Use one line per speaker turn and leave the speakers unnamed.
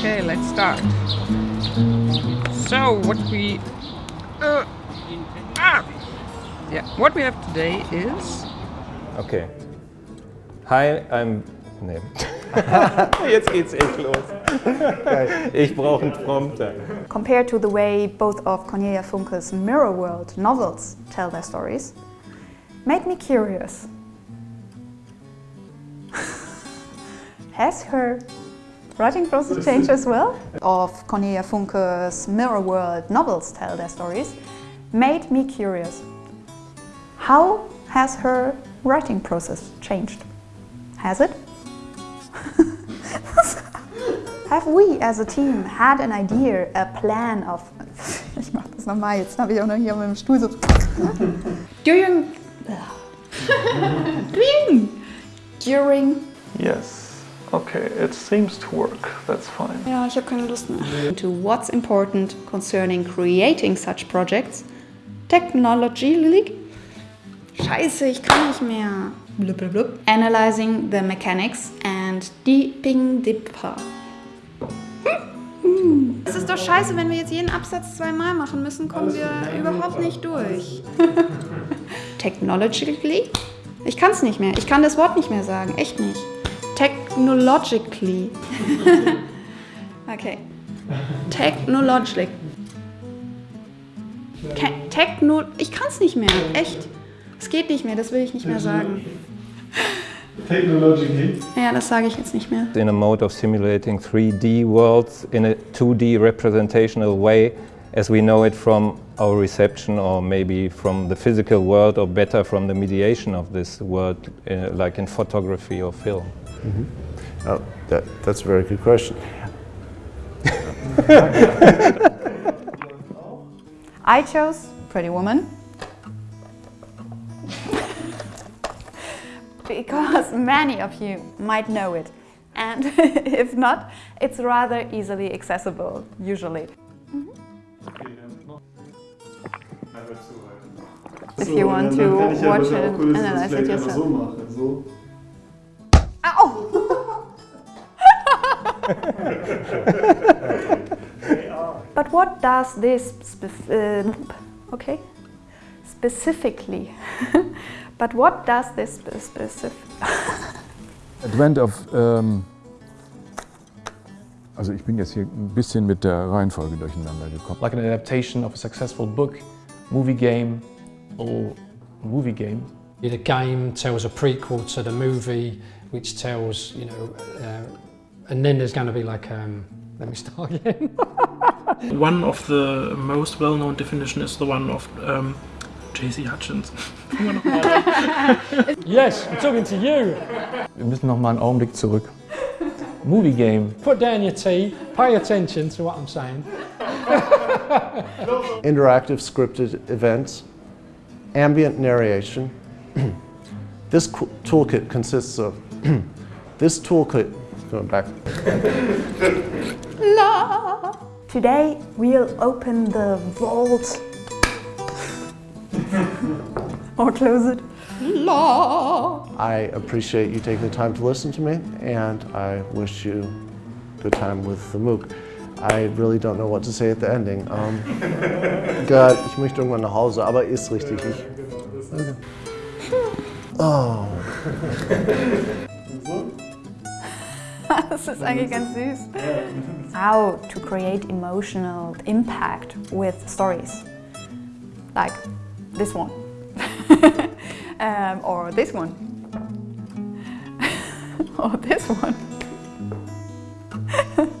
Okay, let's start. So, what we... Uh, ah! Yeah, what we have today is...
Okay. Hi, I'm... Nee. Jetzt geht's echt los. Ich brauche einen Prompter.
Compared to the way both of Cornelia Funke's Mirror World novels tell their stories, made me curious. Has her writing process changed as well? Of Cornelia Funke's Mirror World novels tell their stories, made me curious. How has her writing process changed? Has it? Have we as a team had an idea, a plan of... Ich mach das nochmal, jetzt habe ich auch noch hier mit dem Stuhl so... During... During... During...
Yes. Okay, it seems to work. That's fine.
Ja, ich habe keine Lust mehr. To what's important concerning creating such projects, technologically... Scheiße, ich kann nicht mehr. Blub, blub, blub. Analyzing the mechanics and deeping deeper. Es ist doch scheiße, wenn wir jetzt jeden Absatz zweimal machen müssen, kommen wir überhaupt nicht durch. Technologically? Ich kann es nicht mehr. Ich kann das Wort nicht mehr sagen. Echt nicht. Technologically. okay. Technologically. Te Techno... Ich kann es nicht mehr. Echt. Es geht nicht mehr. Das will ich nicht mehr sagen.
Technologically.
Ja, das sage ich jetzt nicht mehr.
In a mode of simulating 3D worlds in a 2D representational way as we know it from our reception or maybe from the physical world or better from the mediation of this world uh, like in photography or film.
Oh, that, that's a very good question.
I chose Pretty Woman. because many of you might know it. And if not, it's rather easily accessible, usually. If you want to watch it, analyze it yourself.
so machen. So.
But what does this uh, okay specifically? but what does this spe- specific?
Advent of, ähm, also ich bin jetzt hier ein bisschen mit der Reihenfolge durcheinander gekommen.
like an adaptation of a successful book, movie game, or movie game.
The game tells a prequel to the movie, which tells, you know, uh, and then there's going to be like, um, let me start again.
One of the most well-known definition is the one of um, J.C. Hutchins.
yes, I'm talking to you.
Wir müssen noch mal einen Augenblick zurück. Movie game.
Put down your tea, pay attention to what I'm saying.
Interactive scripted events, ambient narration. this toolkit consists of this toolkit. Going back.
La. Today we'll open the vault or close it. La.
I appreciate you taking the time to listen to me, and I wish you good time with the MOOC. I really don't know what to say at the ending. Um, Gott, ich möchte irgendwann nach Hause, aber ist richtig. Ich, oh.
das ist eigentlich ganz süß. How to create emotional impact with stories. Like this one um, or this one, or this one.